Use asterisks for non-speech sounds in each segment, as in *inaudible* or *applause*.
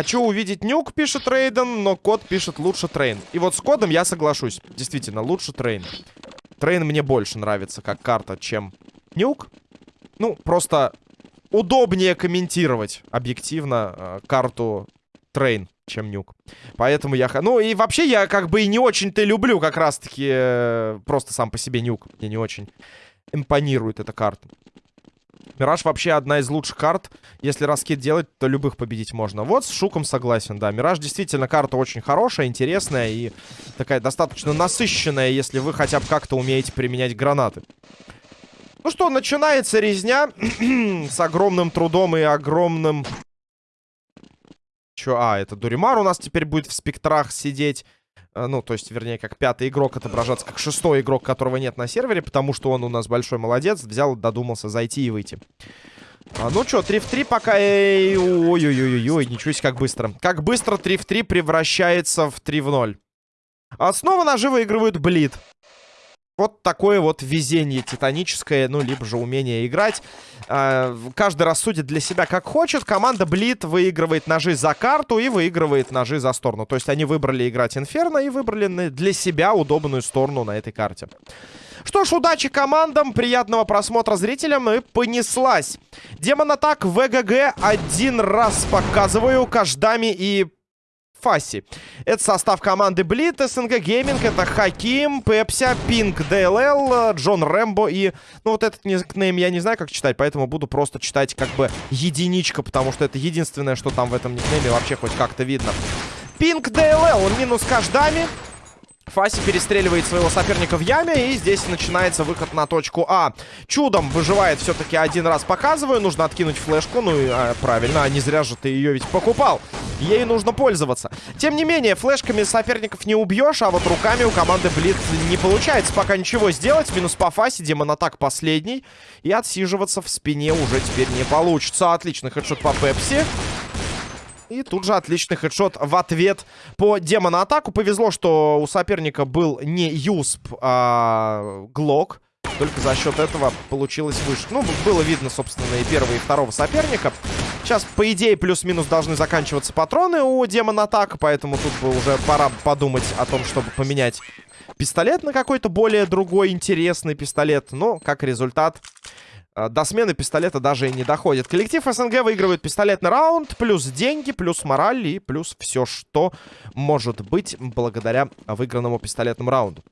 Хочу увидеть Nuke, пишет Рейден, но код пишет лучше Train. И вот с кодом я соглашусь. Действительно, лучше Train. Train мне больше нравится как карта, чем Nuke. Ну, просто удобнее комментировать объективно э, карту Train, чем Nuke. Поэтому я... Ну, и вообще я как бы и не очень-то люблю как раз-таки э, просто сам по себе Nuke. Мне не очень импонирует эта карта. Мираж вообще одна из лучших карт. Если раскид делать, то любых победить можно. Вот с Шуком согласен, да. Мираж действительно карта очень хорошая, интересная и такая достаточно насыщенная, если вы хотя бы как-то умеете применять гранаты. Ну что, начинается резня *clears throat* с огромным трудом и огромным... Чё? А, это Дуримар у нас теперь будет в спектрах сидеть. Э, ну, то есть, вернее, как пятый игрок отображаться, как шестой игрок, которого нет на сервере, потому что он у нас большой молодец, взял, додумался зайти и выйти. А, ну что, 3 в 3 пока... Ой-ой-ой-ой, ничего себе, как быстро. Как быстро 3 в 3 превращается в 3 в 0. А снова ножи выигрывают Блид. Вот такое вот везение титаническое, ну, либо же умение играть. Э, каждый рассудит для себя как хочет. Команда Блит выигрывает ножи за карту и выигрывает ножи за сторону. То есть они выбрали играть Инферно и выбрали для себя удобную сторону на этой карте. Что ж, удачи командам, приятного просмотра зрителям и понеслась. Демон Атак ВГГ один раз показываю каждами и Фаси. Это состав команды Блит, СНГ Гейминг, это Хаким, Пепся, Пинк, ДЛЛ, Джон Рэмбо и... Ну, вот этот никнейм я не знаю, как читать, поэтому буду просто читать как бы единичка, потому что это единственное, что там в этом никнейме вообще хоть как-то видно. Пинк, ДЛЛ, минус каждами. Фаси перестреливает своего соперника в яме. И здесь начинается выход на точку А. Чудом выживает все-таки один раз. Показываю. Нужно откинуть флешку. Ну, и, а, правильно. А не зря же ты ее ведь покупал. Ей нужно пользоваться. Тем не менее, флешками соперников не убьешь. А вот руками у команды Блиц не получается пока ничего сделать. Минус по Фасе. Демон атак последний. И отсиживаться в спине уже теперь не получится. Отличный хедшот по Пепси. И тут же отличный хедшот в ответ по демона-атаку. Повезло, что у соперника был не Юсп, а Глок. Только за счет этого получилось выше. Ну, было видно, собственно, и первого, и второго соперника. Сейчас, по идее, плюс-минус должны заканчиваться патроны у демона атака, поэтому тут бы уже пора подумать о том, чтобы поменять пистолет на какой-то более другой интересный пистолет. Но, как результат, до смены пистолета даже и не доходит. Коллектив СНГ выигрывает пистолетный раунд, плюс деньги, плюс мораль и плюс все, что может быть благодаря выигранному пистолетному раунду.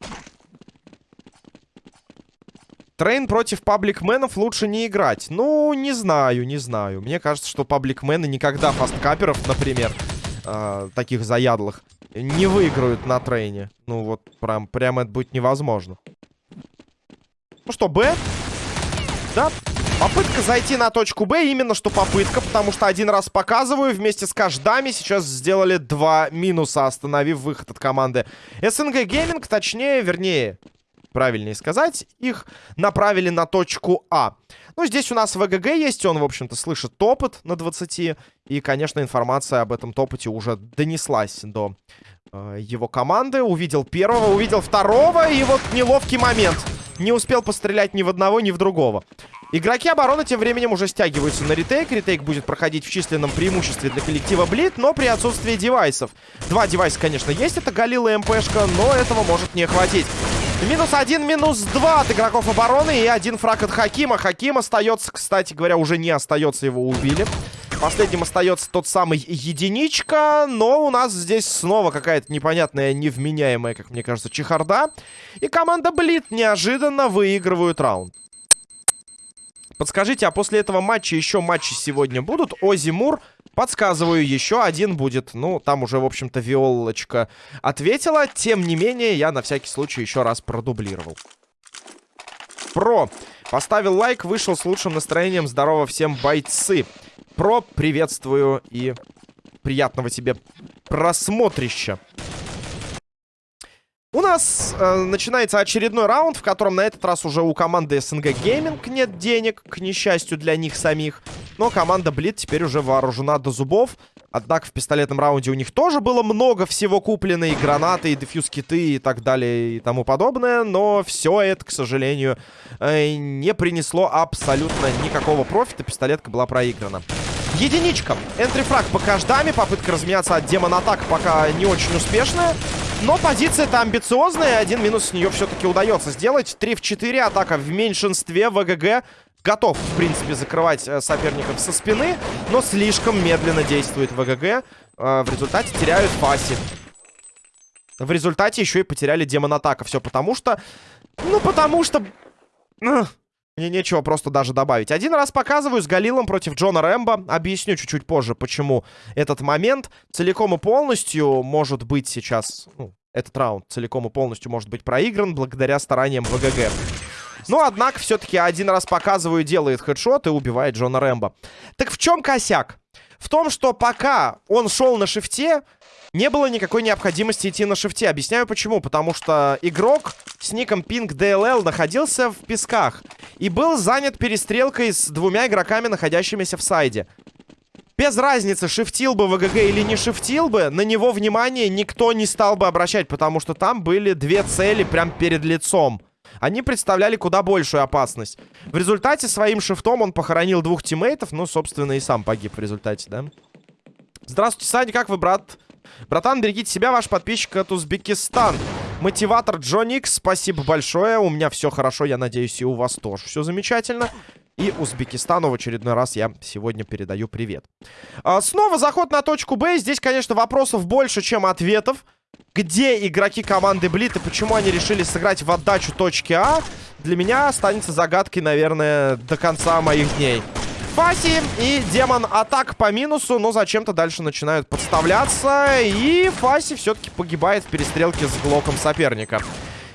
Train против пабликменов лучше не играть. Ну, не знаю, не знаю. Мне кажется, что пабликмены никогда фасткаперов, например, э, таких заядлых, не выиграют на Train е. Ну, вот прям, прям это будет невозможно. Ну что, Б? Да, попытка зайти на точку Б, именно что попытка, потому что один раз показываю, вместе с каждами сейчас сделали два минуса, остановив выход от команды. СНГ Гейминг, точнее, вернее, правильнее сказать, их направили на точку А. Ну, здесь у нас ВГГ есть, он, в общем-то, слышит топот на 20, и, конечно, информация об этом топоте уже донеслась до э, его команды. Увидел первого, увидел второго, и вот неловкий момент — не успел пострелять ни в одного, ни в другого. Игроки обороны тем временем уже стягиваются на ретейк. Ретейк будет проходить в численном преимуществе для коллектива Блит, но при отсутствии девайсов. Два девайса, конечно, есть. Это Галила и МПшка, но этого может не хватить. Минус один, минус два от игроков обороны и один фраг от Хакима. Хаким остается, кстати говоря, уже не остается, его убили. Последним остается тот самый единичка. Но у нас здесь снова какая-то непонятная, невменяемая, как мне кажется, чехарда. И команда Блит неожиданно выигрывают раунд. Подскажите, а после этого матча еще матчи сегодня будут? Ози Мур, подсказываю, еще один будет. Ну, там уже, в общем-то, Виолочка ответила. Тем не менее, я на всякий случай еще раз продублировал. Про. Поставил лайк, вышел с лучшим настроением. Здорово всем, бойцы. Про, приветствую и приятного тебе просмотрища. У нас э, начинается очередной раунд, в котором на этот раз уже у команды СНГ Гейминг нет денег, к несчастью для них самих. Но команда Блит теперь уже вооружена до зубов. Однако в пистолетном раунде у них тоже было много всего куплено. И гранаты, и дефьюз-киты, и так далее, и тому подобное. Но все это, к сожалению, э, не принесло абсолютно никакого профита. Пистолетка была проиграна. Единичка. Энтрифраг по каждами. Попытка разменяться от демона атак пока не очень успешная. Но позиция-то амбициозная. Один минус с нее все-таки удается сделать. 3 в 4. Атака в меньшинстве. ВГГ готов, в принципе, закрывать э, соперников со спины. Но слишком медленно действует ВГГ. Э, в результате теряют Фаси. В результате еще и потеряли демон атака. Все потому что... Ну, потому что... Мне нечего просто даже добавить. Один раз показываю с Галилом против Джона Рэмбо. Объясню чуть-чуть позже, почему этот момент целиком и полностью может быть сейчас... Ну, этот раунд целиком и полностью может быть проигран благодаря стараниям ВГГ. Но, однако, все-таки один раз показываю, делает хедшот и убивает Джона Рэмбо. Так в чем косяк? В том, что пока он шел на шифте, не было никакой необходимости идти на шифте. Объясняю почему. Потому что игрок с ником Pink DLL находился в песках. И был занят перестрелкой с двумя игроками, находящимися в сайде. Без разницы, шифтил бы ВГГ или не шифтил бы, на него внимание никто не стал бы обращать, потому что там были две цели прям перед лицом. Они представляли куда большую опасность. В результате своим шифтом он похоронил двух тиммейтов, ну, собственно, и сам погиб в результате, да? Здравствуйте, Саня, как вы, брат? Братан, берегите себя, ваш подписчик от Узбекистан. Мотиватор Джоникс, спасибо большое. У меня все хорошо, я надеюсь, и у вас тоже все замечательно. И Узбекистану в очередной раз я сегодня передаю привет. А, снова заход на точку Б. Здесь, конечно, вопросов больше, чем ответов. Где игроки команды Блит и почему они решили сыграть в отдачу точки А, для меня останется загадкой, наверное, до конца моих дней. Фаси и Демон атак по минусу, но зачем-то дальше начинают подставляться. И Фаси все-таки погибает в перестрелке с глоком соперника.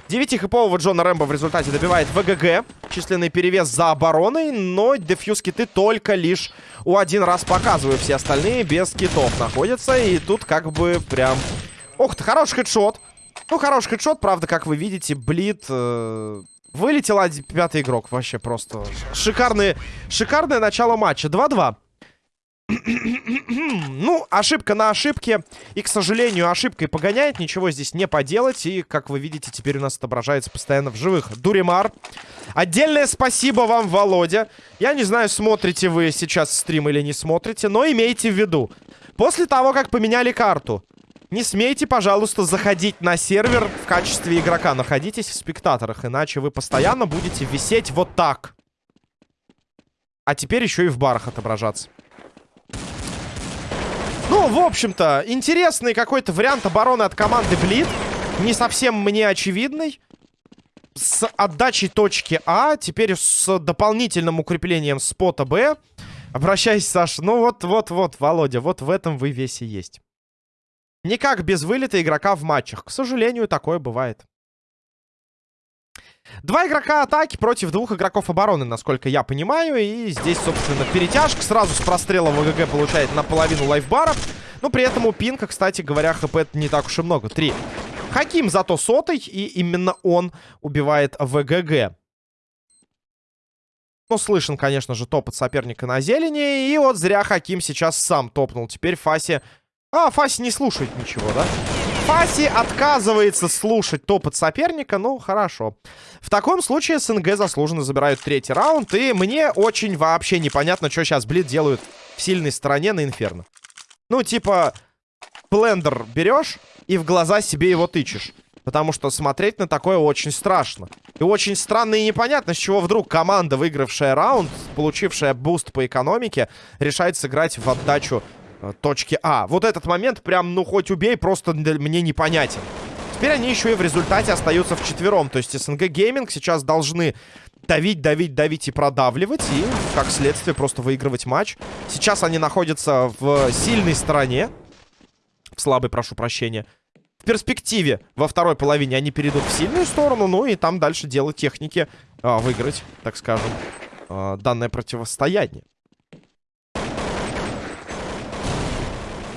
Девятихипового Джона Рэмбо в результате добивает ВГГ. Численный перевес за обороной, но дефьюз киты только лишь у один раз показываю. Все остальные без китов находятся. И тут как бы прям... Ох ты, хороший хедшот. Ну, хороший хедшот, правда, как вы видите, Блит... Э Вылетел один, пятый игрок. Вообще просто шикарное, шикарное начало матча. 2-2. *clears throat* ну, ошибка на ошибке. И, к сожалению, ошибкой погоняет. Ничего здесь не поделать. И, как вы видите, теперь у нас отображается постоянно в живых. Дуримар. Отдельное спасибо вам, Володя. Я не знаю, смотрите вы сейчас стрим или не смотрите, но имейте в виду. После того, как поменяли карту, не смейте, пожалуйста, заходить на сервер в качестве игрока. Находитесь в спектаторах, иначе вы постоянно будете висеть вот так. А теперь еще и в барах отображаться. Ну, в общем-то, интересный какой-то вариант обороны от команды Блид. Не совсем мне очевидный. С отдачей точки А, теперь с дополнительным укреплением спота Б. Обращайся, Саша. Ну вот-вот-вот, Володя, вот в этом вы весь и есть. Никак без вылета игрока в матчах. К сожалению, такое бывает. Два игрока атаки против двух игроков обороны, насколько я понимаю. И здесь, собственно, перетяжка. Сразу с прострела ВГГ получает наполовину лайфбара. Но при этом у Пинка, кстати говоря, хп не так уж и много. Три. Хаким зато сотый, и именно он убивает ВГГ. Ну, слышен, конечно же, топ от соперника на зелени. И вот зря Хаким сейчас сам топнул. Теперь Фаси а, Фаси не слушает ничего, да? Фаси отказывается слушать топот соперника. Ну, хорошо. В таком случае СНГ заслуженно забирают третий раунд. И мне очень вообще непонятно, что сейчас Блид делают в сильной стороне на Инферно. Ну, типа, блендер берешь и в глаза себе его тычешь. Потому что смотреть на такое очень страшно. И очень странно и непонятно, с чего вдруг команда, выигравшая раунд, получившая буст по экономике, решает сыграть в отдачу точки А. Вот этот момент прям, ну, хоть убей, просто мне непонятен. Теперь они еще и в результате остаются в четвером. То есть СНГ Gaming сейчас должны давить, давить, давить и продавливать. И, как следствие, просто выигрывать матч. Сейчас они находятся в сильной стороне. В слабой, прошу прощения. В перспективе во второй половине они перейдут в сильную сторону. Ну и там дальше дело техники а, выиграть, так скажем, а, данное противостояние.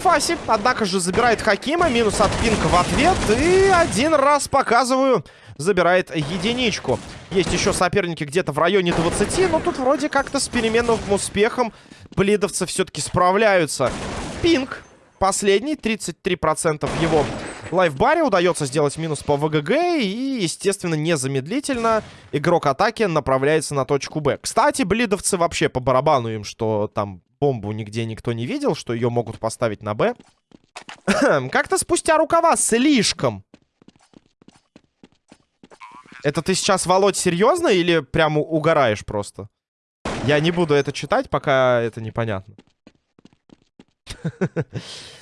Фаси, однако же, забирает Хакима. Минус от Пинка в ответ. И один раз показываю. Забирает единичку. Есть еще соперники где-то в районе 20. Но тут вроде как-то с переменным успехом блидовцы все-таки справляются. Пинк. Последний. 33% в его лайфбаре. Удается сделать минус по ВГГ. И, естественно, незамедлительно игрок атаки направляется на точку Б. Кстати, блидовцы вообще по барабану им, что там бомбу нигде никто не видел, что ее могут поставить на Б. *clears throat* Как-то спустя рукава слишком. Это ты сейчас, Володь, серьезно или прямо угораешь просто? Я не буду это читать, пока это непонятно. *laughs*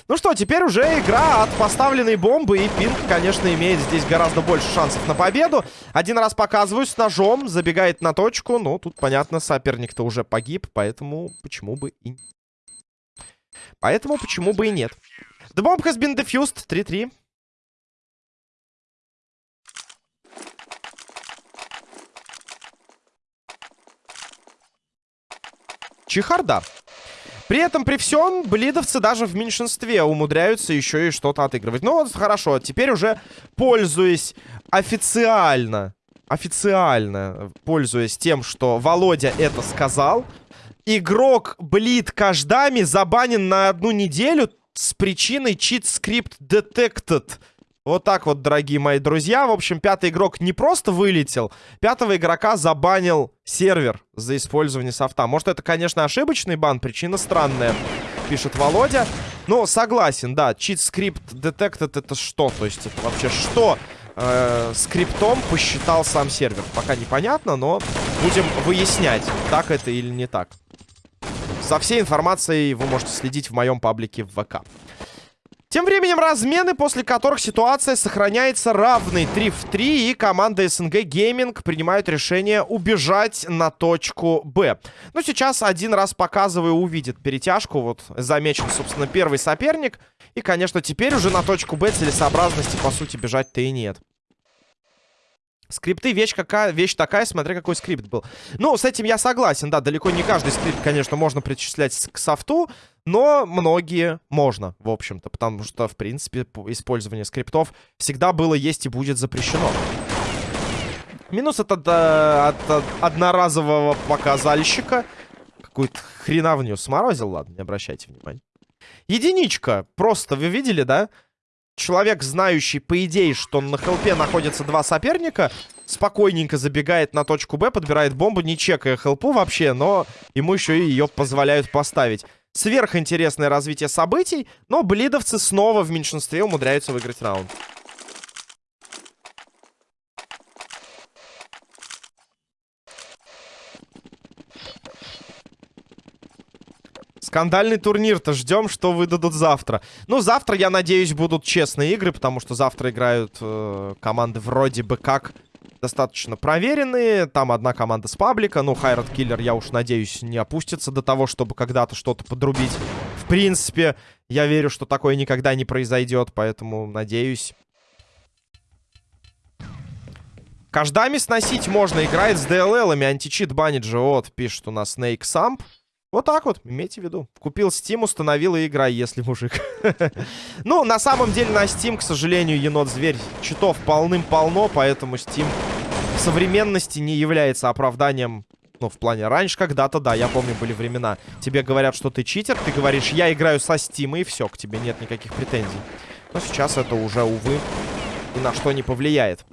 Ну что, теперь уже игра от поставленной бомбы. И Пинк, конечно, имеет здесь гораздо больше шансов на победу. Один раз показываю с ножом. Забегает на точку. Ну, тут, понятно, соперник-то уже погиб. Поэтому почему бы и... Поэтому почему бы и нет. The bomb has been defused. 3-3. Чехарда. При этом, при всем, блидовцы даже в меньшинстве умудряются еще и что-то отыгрывать. Ну вот, хорошо, теперь уже пользуясь официально, официально пользуясь тем, что Володя это сказал, игрок Блид Каждами забанен на одну неделю с причиной script detected. Вот так вот, дорогие мои друзья. В общем, пятый игрок не просто вылетел. Пятого игрока забанил сервер за использование софта. Может, это, конечно, ошибочный бан. Причина странная, пишет Володя. Но согласен, да. Script detected это что? То есть это вообще что э, скриптом посчитал сам сервер? Пока непонятно, но будем выяснять, так это или не так. За всей информацией вы можете следить в моем паблике в ВК. Тем временем размены, после которых ситуация сохраняется равной 3 в 3, и команда СНГ Гейминг принимает решение убежать на точку Б. Ну, сейчас один раз показываю, увидит перетяжку. Вот замечен, собственно, первый соперник. И, конечно, теперь уже на точку Б целесообразности, по сути, бежать-то и нет. Скрипты вещь какая, вещь такая, смотря какой скрипт был. Ну, с этим я согласен, да, далеко не каждый скрипт, конечно, можно причислять к софту, но многие можно, в общем-то, потому что, в принципе, использование скриптов всегда было, есть и будет запрещено. Минус от, от, от, одноразового показальщика. Какую-то хреновню сморозил, ладно, не обращайте внимания. Единичка, просто, вы видели, да? человек, знающий, по идее, что на хелпе находятся два соперника, спокойненько забегает на точку Б, подбирает бомбу, не чекая хелпу вообще, но ему еще и ее позволяют поставить. Сверхинтересное развитие событий, но блидовцы снова в меньшинстве умудряются выиграть раунд. Скандальный турнир-то ждем, что выдадут завтра. Ну, завтра, я надеюсь, будут честные игры, потому что завтра играют э, команды вроде бы как достаточно проверенные. Там одна команда с паблика. Ну, Хайрат Киллер, я уж надеюсь, не опустится до того, чтобы когда-то что-то подрубить. В принципе, я верю, что такое никогда не произойдет, поэтому надеюсь. Каждами сносить можно. Играет с DLL-ами. Античит банит же. Вот, пишет у нас Snake Samp. Вот так вот, имейте в виду. Купил Steam, установил и играй, если мужик. *laughs* ну, на самом деле на Steam, к сожалению, енот-зверь читов полным-полно, поэтому Steam в современности не является оправданием ну, в плане, раньше когда-то, да, я помню, были времена. Тебе говорят, что ты читер, ты говоришь, я играю со Steam, и все, к тебе нет никаких претензий. Но сейчас это уже, увы, ни на что не повлияет.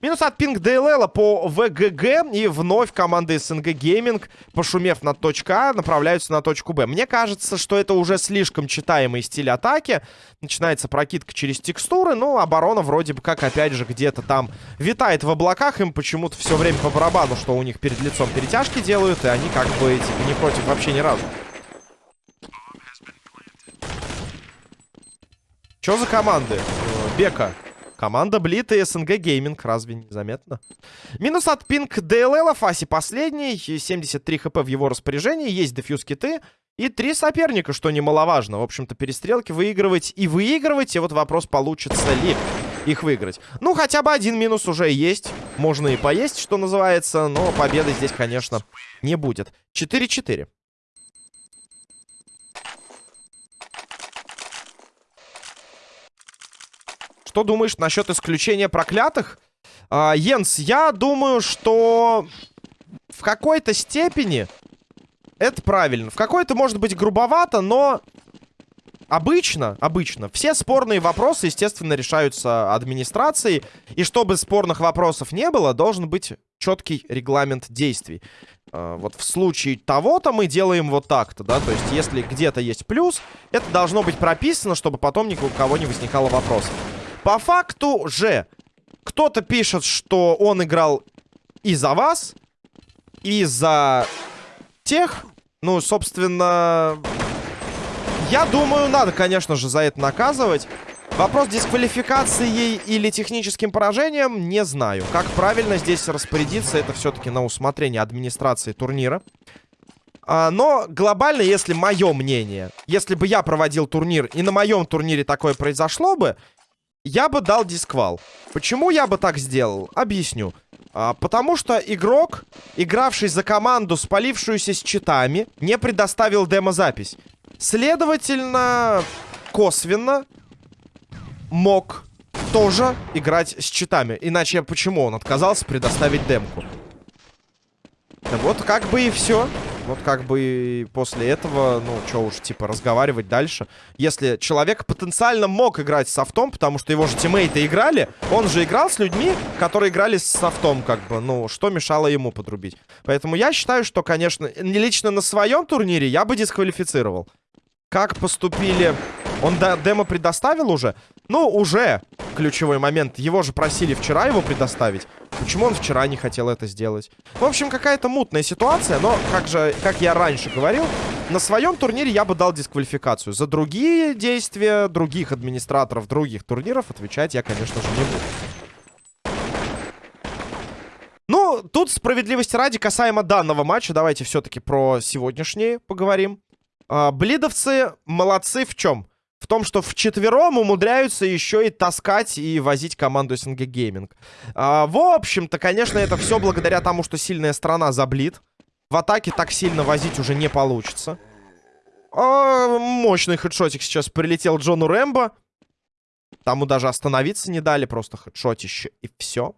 Минус от пинг ДЛЛ по ВГГ. И вновь команда СНГ Гейминг, пошумев на точка А, направляются на точку Б. Мне кажется, что это уже слишком читаемый стиль атаки. Начинается прокидка через текстуры. Ну, оборона вроде бы как, опять же, где-то там витает в облаках. Им почему-то все время по барабану, что у них перед лицом перетяжки делают. И они как бы типа, не против вообще ни разу. Что за команды? Э, Бека. Команда Блит и СНГ Гейминг. Разве не заметно? Минус от Пинк ДЛЛ. Фаси последний. 73 хп в его распоряжении. Есть дефьюз киты. И три соперника, что немаловажно. В общем-то, перестрелки выигрывать и выигрывать. И вот вопрос, получится ли их выиграть. Ну, хотя бы один минус уже есть. Можно и поесть, что называется. Но победы здесь, конечно, не будет. 4-4. Что думаешь насчет исключения проклятых? А, Йенс, я думаю, что в какой-то степени это правильно. В какой-то, может быть, грубовато, но обычно, обычно, все спорные вопросы, естественно, решаются администрацией. И чтобы спорных вопросов не было, должен быть четкий регламент действий. Э, вот в случае того-то мы делаем вот так-то, да, то есть если где-то есть плюс, это должно быть прописано, чтобы потом ни у кого не возникало вопросов. По факту же, кто-то пишет, что он играл и за вас, и за тех, ну, собственно, я думаю, надо, конечно же, за это наказывать. Вопрос дисквалификации или техническим поражением не знаю. Как правильно здесь распорядиться, это все-таки на усмотрение администрации турнира. А, но глобально, если мое мнение, если бы я проводил турнир и на моем турнире такое произошло бы, я бы дал дисквал. Почему я бы так сделал? Объясню. А, потому что игрок, игравший за команду, спалившуюся с читами, не предоставил демозапись. Следовательно, косвенно мог тоже играть с читами. Иначе почему он отказался предоставить демку? Да вот как бы и все. Вот как бы после этого, ну, что уж, типа, разговаривать дальше. Если человек потенциально мог играть с софтом, потому что его же тиммейты играли, он же играл с людьми, которые играли с софтом, как бы, ну, что мешало ему подрубить. Поэтому я считаю, что, конечно, лично на своем турнире я бы дисквалифицировал. Как поступили он демо предоставил уже? Ну, уже ключевой момент. Его же просили вчера его предоставить. Почему он вчера не хотел это сделать? В общем, какая-то мутная ситуация, но, как же, как я раньше говорил, на своем турнире я бы дал дисквалификацию. За другие действия других администраторов других турниров отвечать я, конечно же, не буду. Ну, тут справедливости ради, касаемо данного матча, давайте все-таки про сегодняшний поговорим. А, блидовцы молодцы в чем? В том, что в четвером умудряются еще и таскать и возить команду СНГ Гейминг. А, в общем-то, конечно, это все благодаря тому, что сильная страна заблит. В атаке так сильно возить уже не получится. А, мощный хедшотик сейчас прилетел Джону Рэмбо. Тому даже остановиться не дали, просто хедшотище и все.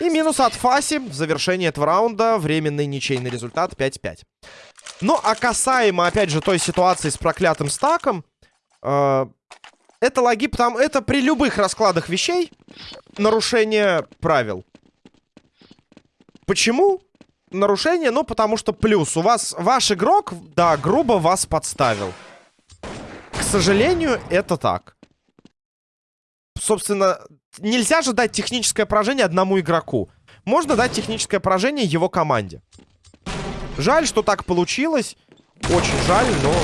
И минус от Фаси в завершении этого раунда. Временный ничейный результат 5-5. Ну, а касаемо, опять же, той ситуации с проклятым стаком, э, это логи, потому это при любых раскладах вещей нарушение правил. Почему нарушение? Ну, потому что плюс. У вас ваш игрок, да, грубо вас подставил. К сожалению, это так. Собственно, нельзя же дать техническое поражение одному игроку. Можно дать техническое поражение его команде. Жаль, что так получилось. Очень жаль, но...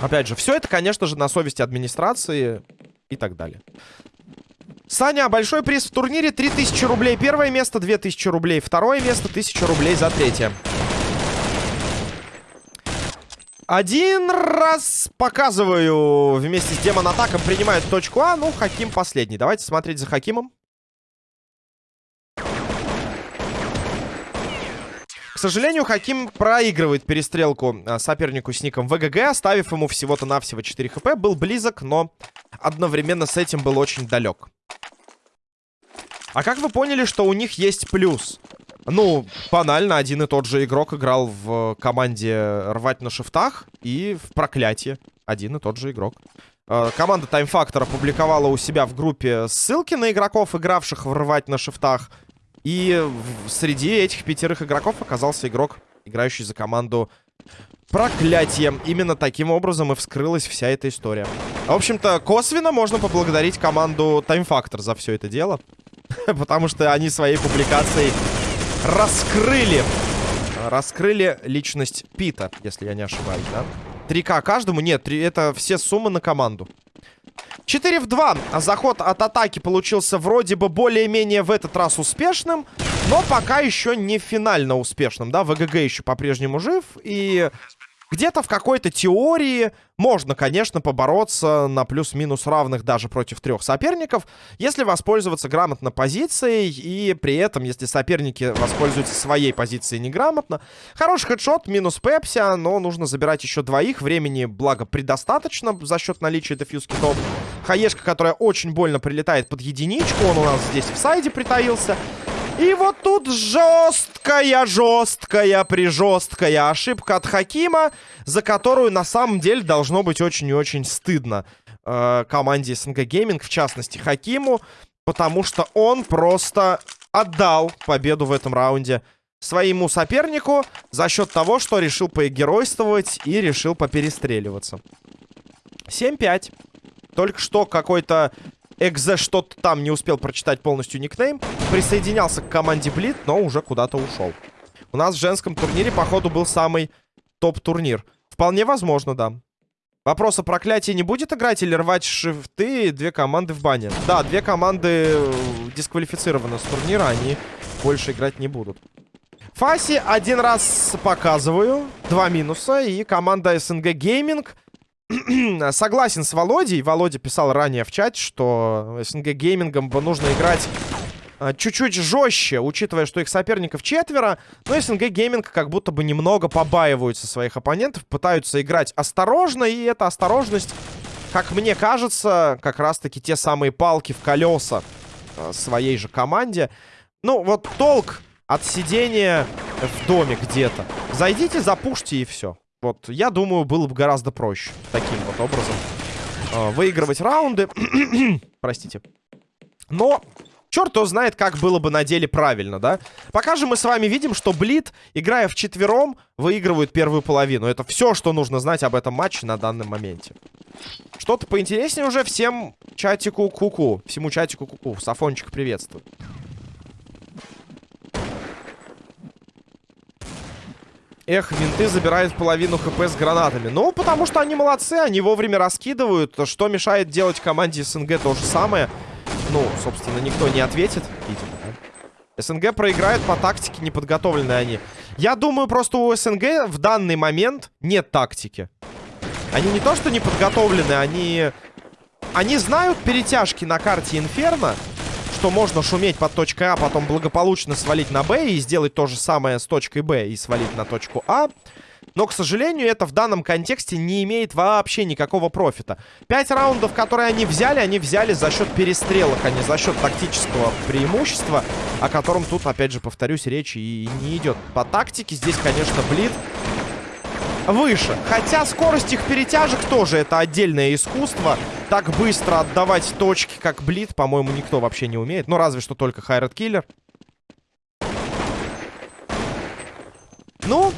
Опять же, все это, конечно же, на совести администрации и так далее. Саня, большой приз в турнире. 3000 рублей первое место, 2000 рублей второе место, 1000 рублей за третье. Один раз показываю вместе с Демон Атаком принимает точку А. Ну, Хаким последний. Давайте смотреть за Хакимом. К сожалению, Хаким проигрывает перестрелку а, сопернику с ником ВГГ, оставив ему всего-то навсего 4 хп. Был близок, но одновременно с этим был очень далек. А как вы поняли, что у них есть плюс? Ну, банально, один и тот же игрок играл в команде рвать на шифтах и в проклятие. Один и тот же игрок. А, команда Time Factor опубликовала у себя в группе ссылки на игроков, игравших в рвать на шифтах. И среди этих пятерых игроков оказался игрок, играющий за команду Проклятие. Именно таким образом и вскрылась вся эта история. В общем-то, косвенно можно поблагодарить команду Time Factor за все это дело. *laughs* Потому что они своей публикацией раскрыли. Раскрыли личность Пита, если я не ошибаюсь, да? 3К каждому? Нет, 3, это все суммы на команду. 4 в 2. Заход от атаки получился вроде бы более-менее в этот раз успешным. Но пока еще не финально успешным, да? ВГГ еще по-прежнему жив. И где-то в какой-то теории можно, конечно, побороться на плюс-минус равных даже против трех соперников, если воспользоваться грамотно позицией, и при этом, если соперники воспользуются своей позицией неграмотно. Хороший хедшот, минус Пепси, но нужно забирать еще двоих, времени, благо, предостаточно за счет наличия дефьюз китов. Хаешка, которая очень больно прилетает под единичку, он у нас здесь в сайде притаился. И вот тут жесткая, жесткая, прижесткая ошибка от Хакима, за которую на самом деле должно быть очень и очень стыдно э, команде СНГ Гейминг, в частности Хакиму, потому что он просто отдал победу в этом раунде своему сопернику за счет того, что решил поэгеройствовать и решил поперестреливаться. 7-5. Только что какой-то Экзе что-то там не успел прочитать полностью никнейм. Присоединялся к команде Блит, но уже куда-то ушел. У нас в женском турнире, походу, был самый топ-турнир. Вполне возможно, да. Вопрос, а проклятие не будет играть или рвать шифты две команды в бане? Да, две команды э, дисквалифицированы с турнира, они больше играть не будут. Фаси один раз показываю, два минуса, и команда СНГ Гейминг *clears throat* согласен с Володей. Володя писал ранее в чате, что СНГ Gaming ом нужно играть а, чуть-чуть жестче, учитывая, что их соперников четверо. Но СНГ Gaming как будто бы немного побаиваются своих оппонентов, пытаются играть осторожно, и эта осторожность, как мне кажется, как раз-таки те самые палки в колеса а, своей же команде. Ну, вот толк от сидения в доме где-то. Зайдите, запушьте и все. Вот, я думаю, было бы гораздо проще таким вот образом э, выигрывать раунды. *clears throat* Простите. Но черт его знает, как было бы на деле правильно, да? Пока же мы с вами видим, что Блит, играя в четвером, выигрывают первую половину. Это все, что нужно знать об этом матче на данном моменте. Что-то поинтереснее уже всем чатику куку. -ку. Всему чатику куку. -ку. Сафончик приветствую. Эх, винты забирают половину хп с гранатами. Ну, потому что они молодцы, они вовремя раскидывают. Что мешает делать команде СНГ то же самое? Ну, собственно, никто не ответит, видимо, да? СНГ проиграет по тактике, неподготовленные они. Я думаю, просто у СНГ в данный момент нет тактики. Они не то, что не подготовлены, они... Они знают перетяжки на карте Инферно, что можно шуметь под точкой А, потом благополучно свалить на Б и сделать то же самое с точкой Б и свалить на точку А. Но, к сожалению, это в данном контексте не имеет вообще никакого профита. Пять раундов, которые они взяли, они взяли за счет перестрелок, а не за счет тактического преимущества, о котором тут, опять же, повторюсь, речи и не идет. По тактике здесь, конечно, Блид выше. Хотя скорость их перетяжек тоже это отдельное искусство. Так быстро отдавать точки, как Блит, по-моему, никто вообще не умеет. Ну, разве что только Хайрат Киллер. Ну,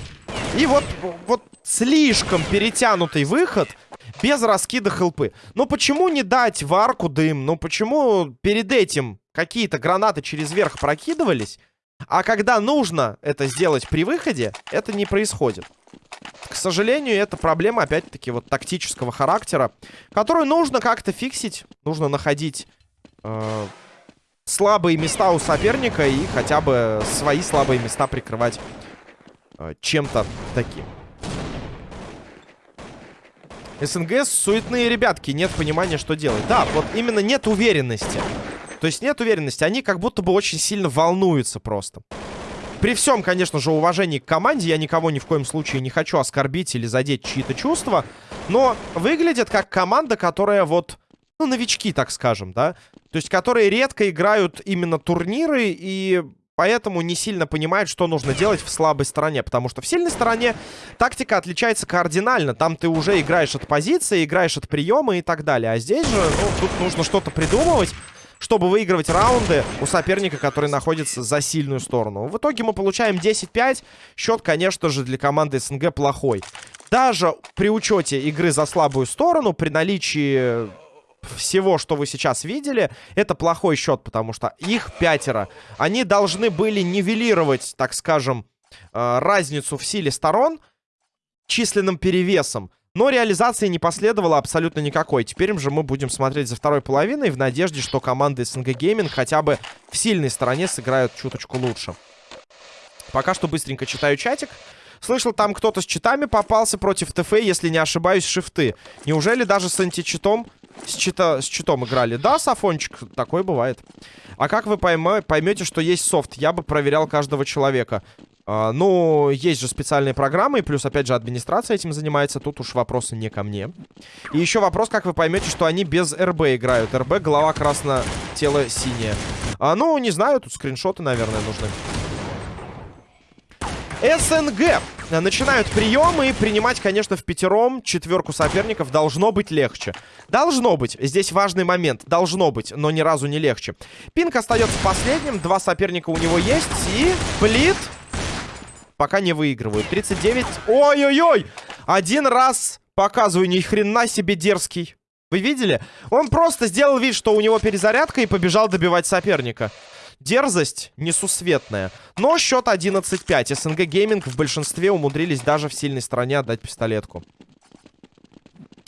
и вот, вот слишком перетянутый выход без раскида хелпы. Ну, почему не дать в арку дым? Ну, почему перед этим какие-то гранаты через верх прокидывались, а когда нужно это сделать при выходе, это не происходит? Сожалению, это проблема, опять-таки, вот тактического характера, которую нужно как-то фиксить. Нужно находить э, слабые места у соперника и хотя бы свои слабые места прикрывать э, чем-то таким. СНГ суетные ребятки, нет понимания, что делать. Да, вот именно нет уверенности. То есть нет уверенности, они как будто бы очень сильно волнуются просто. При всем, конечно же, уважении к команде, я никого ни в коем случае не хочу оскорбить или задеть чьи-то чувства, но выглядит как команда, которая вот, ну, новички, так скажем, да, то есть которые редко играют именно турниры и поэтому не сильно понимают, что нужно делать в слабой стороне, потому что в сильной стороне тактика отличается кардинально, там ты уже играешь от позиции, играешь от приема и так далее, а здесь же, ну, тут нужно что-то придумывать, чтобы выигрывать раунды у соперника, который находится за сильную сторону. В итоге мы получаем 10-5. Счет, конечно же, для команды СНГ плохой. Даже при учете игры за слабую сторону, при наличии всего, что вы сейчас видели, это плохой счет, потому что их пятеро. Они должны были нивелировать, так скажем, э, разницу в силе сторон численным перевесом. Но реализации не последовало абсолютно никакой. Теперь же мы будем смотреть за второй половиной в надежде, что команды СНГ Гейминг хотя бы в сильной стороне сыграют чуточку лучше. Пока что быстренько читаю чатик. Слышал, там кто-то с читами попался против ТФ, если не ошибаюсь, шифты. Неужели даже с античитом с, чита, с читом играли? Да, Сафончик, такое бывает. А как вы поймете, что есть софт? Я бы проверял каждого человека. А, ну, есть же специальные программы, плюс, опять же, администрация этим занимается. Тут уж вопросы не ко мне. И еще вопрос, как вы поймете, что они без РБ играют. РБ, голова красно, тело синее. А, ну, не знаю, тут скриншоты, наверное, нужны. СНГ начинают приемы и принимать, конечно, в пятером четверку соперников должно быть легче. Должно быть. Здесь важный момент. Должно быть, но ни разу не легче. Пинк остается последним. Два соперника у него есть. И Блит пока не выигрывают. 39. Ой-ой-ой! Один раз показываю, ни хрена себе дерзкий. Вы видели? Он просто сделал вид, что у него перезарядка и побежал добивать соперника. Дерзость несусветная. Но счет 11-5. СНГ Гейминг в большинстве умудрились даже в сильной стороне отдать пистолетку.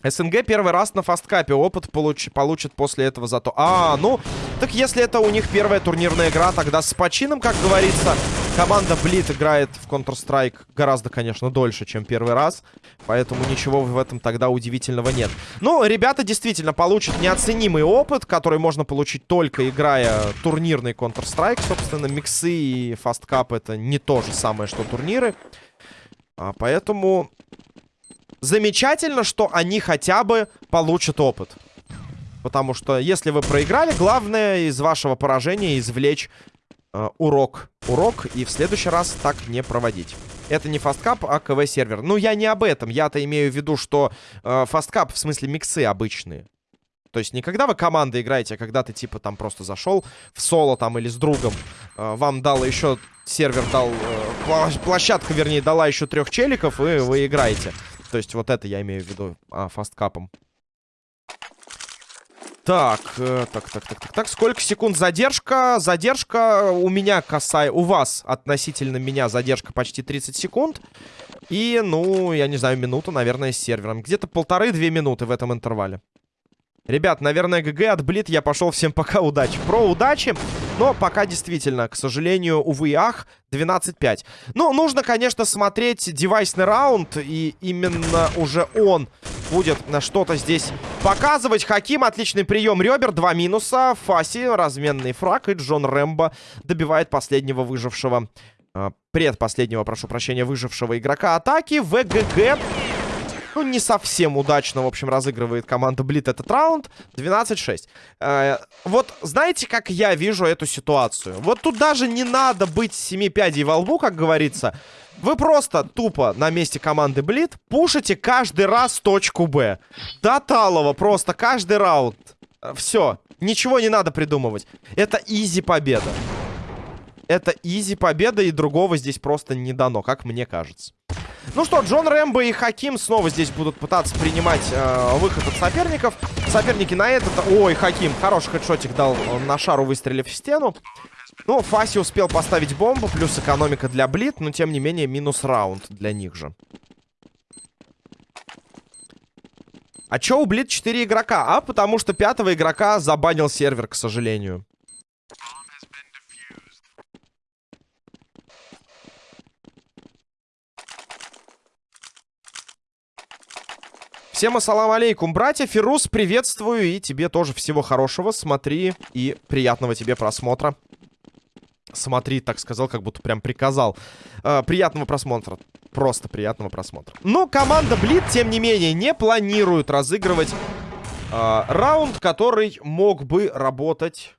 СНГ первый раз на фасткапе опыт получ получит после этого зато... А, ну, так если это у них первая турнирная игра, тогда с почином, как говорится, команда Блит играет в Counter-Strike гораздо, конечно, дольше, чем первый раз. Поэтому ничего в этом тогда удивительного нет. Ну, ребята действительно получат неоценимый опыт, который можно получить только играя турнирный Counter-Strike. Собственно, миксы и фасткап это не то же самое, что турниры. А, поэтому замечательно, что они хотя бы получат опыт. Потому что если вы проиграли, главное из вашего поражения извлечь э, урок. Урок и в следующий раз так не проводить. Это не фасткап, а КВ-сервер. Ну, я не об этом. Я-то имею в виду, что э, в смысле миксы обычные. То есть не когда вы командой играете, а когда ты типа там просто зашел в соло там или с другом. Э, вам дал еще сервер дал... Э, площадка, вернее, дала еще трех челиков, и вы играете. То есть вот это я имею в виду а, фасткапом. Так, э, так, так, так, так, так. Сколько секунд задержка? Задержка у меня касая... У вас относительно меня задержка почти 30 секунд. И, ну, я не знаю, минуту, наверное, с сервером. Где-то полторы-две минуты в этом интервале. Ребят, наверное, ГГ отблит. Я пошел. Всем пока, удачи. Про удачи. Но пока действительно, к сожалению, увы и ах, 12-5. Ну, нужно, конечно, смотреть девайсный раунд. И именно уже он будет на что-то здесь показывать. Хаким, отличный прием ребер. Два минуса. Фаси, разменный фраг. И Джон Рэмбо добивает последнего выжившего... Э, предпоследнего, прошу прощения, выжившего игрока атаки. ВГГ *laughs* ну, не совсем удачно, в общем, разыгрывает команда Блит этот раунд. 12-6. Э, вот знаете, как я вижу эту ситуацию? Вот тут даже не надо быть семи пядей во лбу, как говорится. Вы просто тупо на месте команды Блит пушите каждый раз точку Б. До талого просто каждый раунд. Э, Все. Ничего не надо придумывать. Это изи победа. Это изи победа, и другого здесь просто не дано, как мне кажется. Ну что, Джон Рэмбо и Хаким снова здесь будут пытаться принимать э, выход от соперников. Соперники на этот... Ой, Хаким, хороший хедшотик дал на шару, выстрелив в стену. Ну, Фаси успел поставить бомбу, плюс экономика для Блит, но тем не менее минус раунд для них же. А чё у Блит 4 игрока? А потому что пятого игрока забанил сервер, к сожалению. Всем ассалам алейкум, братья. Фирус, приветствую. И тебе тоже всего хорошего. Смотри и приятного тебе просмотра. Смотри, так сказал, как будто прям приказал. Э, приятного просмотра. Просто приятного просмотра. Но команда Блит, тем не менее, не планирует разыгрывать э, раунд, который мог бы работать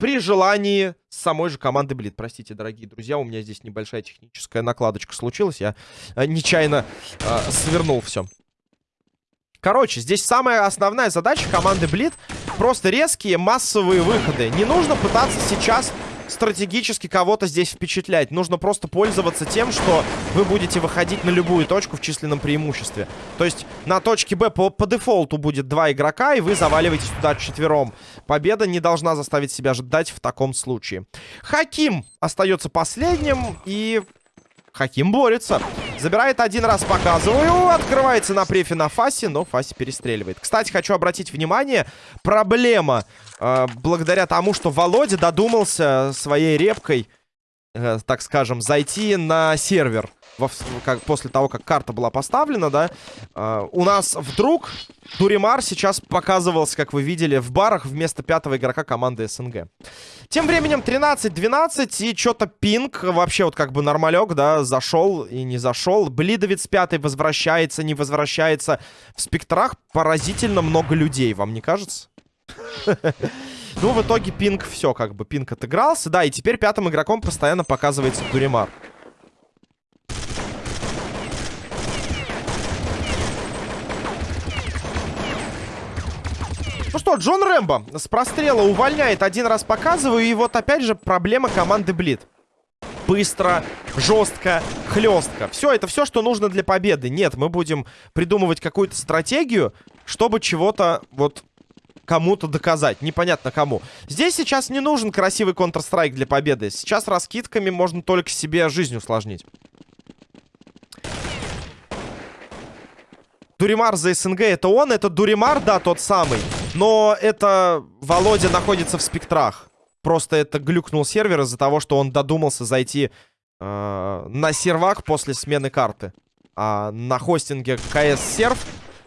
при желании самой же команды Блит. Простите, дорогие друзья, у меня здесь небольшая техническая накладочка случилась. Я э, нечаянно э, свернул все. Короче, здесь самая основная задача команды Блит просто резкие массовые выходы. Не нужно пытаться сейчас стратегически кого-то здесь впечатлять. Нужно просто пользоваться тем, что вы будете выходить на любую точку в численном преимуществе. То есть на точке Б по, по дефолту будет два игрока, и вы заваливаетесь туда четвером. Победа не должна заставить себя ждать в таком случае. Хаким остается последним, и Хаким борется. Забирает один раз, показываю. Открывается на префе на Фасе, но Фаси перестреливает. Кстати, хочу обратить внимание. Проблема. Э, благодаря тому, что Володя додумался своей репкой э, так скажем, зайти на сервер во, как, после того, как карта была поставлена, да, э, у нас вдруг Дуримар сейчас показывался, как вы видели, в барах вместо пятого игрока команды СНГ. Тем временем 13-12 и что-то пинг, вообще вот как бы нормалек, да, зашел и не зашел. Блидовец пятый возвращается, не возвращается. В спектрах поразительно много людей, вам не кажется? *laughs* Ну, в итоге пинг все, как бы, пинг отыгрался. Да, и теперь пятым игроком постоянно показывается Дуримар. Ну что, Джон Рэмбо с прострела увольняет. Один раз показываю. И вот опять же проблема команды Блит. Быстро, жестко, хлестко. Все, это все, что нужно для победы. Нет, мы будем придумывать какую-то стратегию, чтобы чего-то вот кому-то доказать. Непонятно кому. Здесь сейчас не нужен красивый Counter-Strike для победы. Сейчас раскидками можно только себе жизнь усложнить. Дуримар за СНГ это он, это Дуримар, да, тот самый. Но это Володя находится в спектрах. Просто это глюкнул сервер из-за того, что он додумался зайти э, на сервак после смены карты. А на хостинге КС серв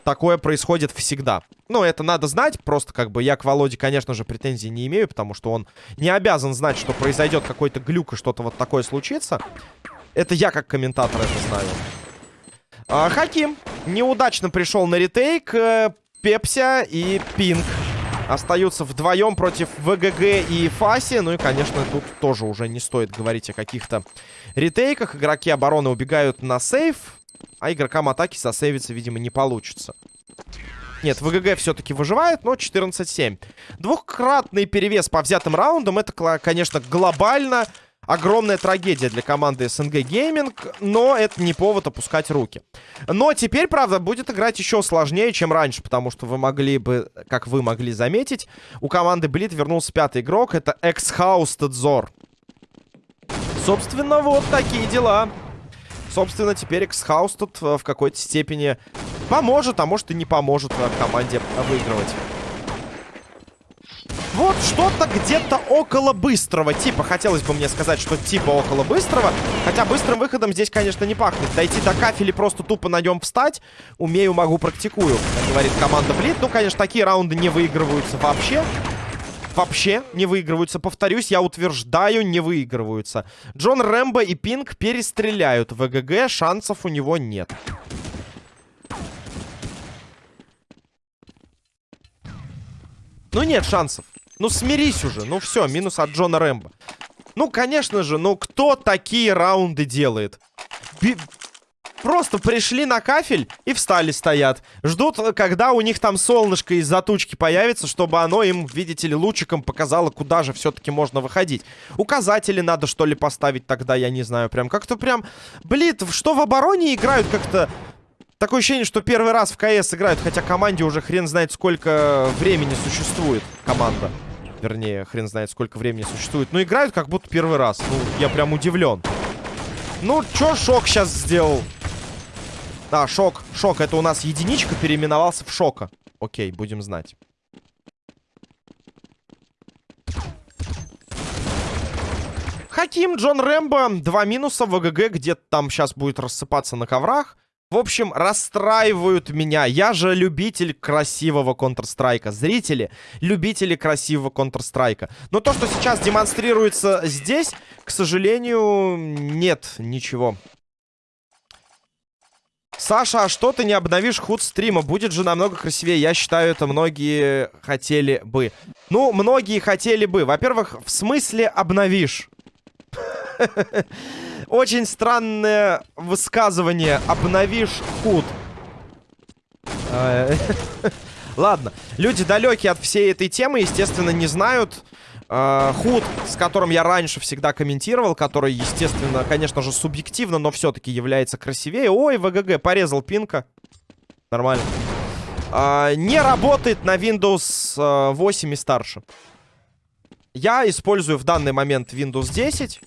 такое происходит всегда. Ну, это надо знать. Просто как бы я к Володе, конечно же, претензий не имею, потому что он не обязан знать, что произойдет какой-то глюк и что-то вот такое случится. Это я как комментатор это знаю. А, Хаким неудачно пришел на ретейк. Пепся и Пинк остаются вдвоем против ВГГ и Фаси. Ну и, конечно, тут тоже уже не стоит говорить о каких-то ретейках. Игроки обороны убегают на сейф, а игрокам атаки сосейвиться, видимо, не получится. Нет, ВГГ все-таки выживает, но 14-7. Двухкратный перевес по взятым раундам. Это, конечно, глобально Огромная трагедия для команды СНГ Gaming, но это не повод опускать руки. Но теперь, правда, будет играть еще сложнее, чем раньше, потому что вы могли бы, как вы могли заметить, у команды Блит вернулся пятый игрок, это Экс-Хаус Тедзор. Собственно, вот такие дела. Собственно, теперь Экс-Хаус тут в какой-то степени поможет, а может и не поможет команде выигрывать. Вот что-то где-то около быстрого типа. Хотелось бы мне сказать, что типа около быстрого. Хотя быстрым выходом здесь, конечно, не пахнет. Дойти до кафели просто тупо на нем встать. Умею, могу, практикую, говорит команда Блит. Ну, конечно, такие раунды не выигрываются вообще. Вообще не выигрываются. Повторюсь, я утверждаю, не выигрываются. Джон Рэмбо и Пинг перестреляют. ВГГ шансов у него нет. Ну нет шансов. Ну, смирись уже. Ну, все, минус от Джона Рэмбо. Ну, конечно же, ну кто такие раунды делает? Би Просто пришли на кафель и встали стоят. Ждут, когда у них там солнышко из-за тучки появится, чтобы оно им, видите ли, лучиком показало, куда же все-таки можно выходить. Указатели надо, что ли, поставить тогда, я не знаю. Прям как-то прям... Блин, что в обороне играют как-то... Такое ощущение, что первый раз в КС играют, хотя команде уже хрен знает сколько времени существует команда. Вернее, хрен знает, сколько времени существует. Но играют как будто первый раз. Ну, я прям удивлен. Ну, чё Шок сейчас сделал? Да, Шок. Шок. Это у нас единичка переименовался в Шока. Окей, будем знать. Хаким, Джон Рэмбо. Два минуса. ВГГ где-то там сейчас будет рассыпаться на коврах. В общем, расстраивают меня. Я же любитель красивого Counter-Strike. Зрители, любители красивого Counter-Strike. Но то, что сейчас демонстрируется здесь, к сожалению, нет ничего. Саша, а что ты не обновишь худ стрима? Будет же намного красивее. Я считаю, это многие хотели бы. Ну, многие хотели бы. Во-первых, в смысле обновишь? *laughs* Очень странное высказывание. Обновишь худ. А, *laughs* ладно. Люди далекие от всей этой темы, естественно, не знают. А, худ, с которым я раньше всегда комментировал, который, естественно, конечно же, субъективно, но все-таки является красивее. Ой, ВГГ, порезал пинка. Нормально. А, не работает на Windows 8 и старше. Я использую в данный момент Windows 10.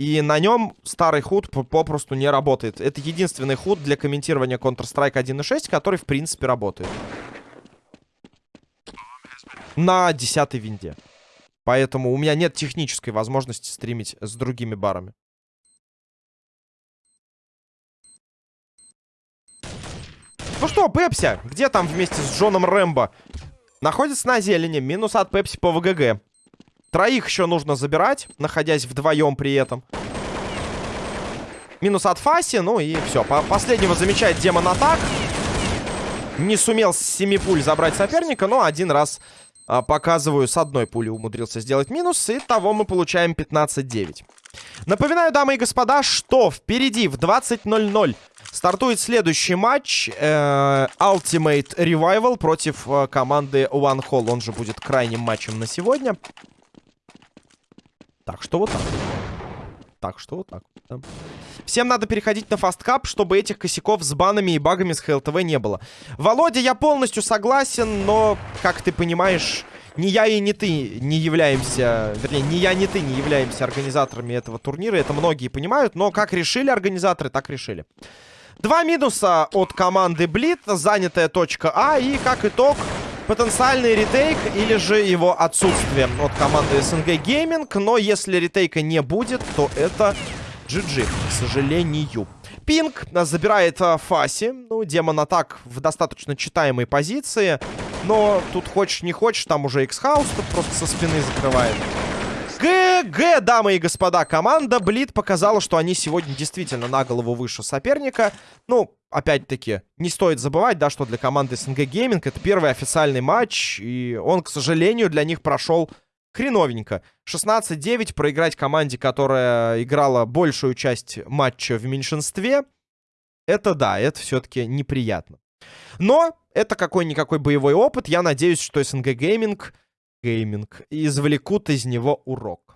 И на нем старый худ попросту не работает. Это единственный худ для комментирования Counter-Strike 1.6, который, в принципе, работает. На 10 винде. Поэтому у меня нет технической возможности стримить с другими барами. Ну что, Пепси, где там вместе с Джоном Рэмбо? Находится на зелени, минус от Пепси по ВГГ. Троих еще нужно забирать, находясь вдвоем при этом. Минус от Фаси, ну и все. По последнего замечает Демон Атак. Не сумел с 7 пуль забрать соперника, но один раз а, показываю, с одной пули умудрился сделать минус. И того мы получаем 15-9. Напоминаю, дамы и господа, что впереди в 20.00 стартует следующий матч. Э, Ultimate Revival против э, команды One Hall. Он же будет крайним матчем на сегодня. Так что вот так. Так что вот так. Да. Всем надо переходить на Fastcup, чтобы этих косяков с банами и багами с HLTV не было. Володя, я полностью согласен, но, как ты понимаешь, ни я и не ты не являемся... Вернее, ни я, ни ты не являемся организаторами этого турнира. Это многие понимают, но как решили организаторы, так решили. Два минуса от команды Блит, занятая точка А, и как итог потенциальный retake или же его отсутствие от команды СНГ Gaming. Но если retake а не будет, то это GG, к сожалению. Pink забирает а, Фаси. Ну, Demon Attack в достаточно читаемой позиции. Но тут хочешь не хочешь, там уже X-Хаус просто со спины закрывает. GG, дамы и господа, команда Блит показала, что они сегодня действительно на голову выше соперника. Ну, опять-таки, не стоит забывать, да, что для команды СНГ Gaming это первый официальный матч, и он, к сожалению, для них прошел хреновенько. 16-9 проиграть команде, которая играла большую часть матча в меньшинстве, это да, это все-таки неприятно. Но это какой-никакой боевой опыт. Я надеюсь, что СНГ Gaming Gaming извлекут из него урок.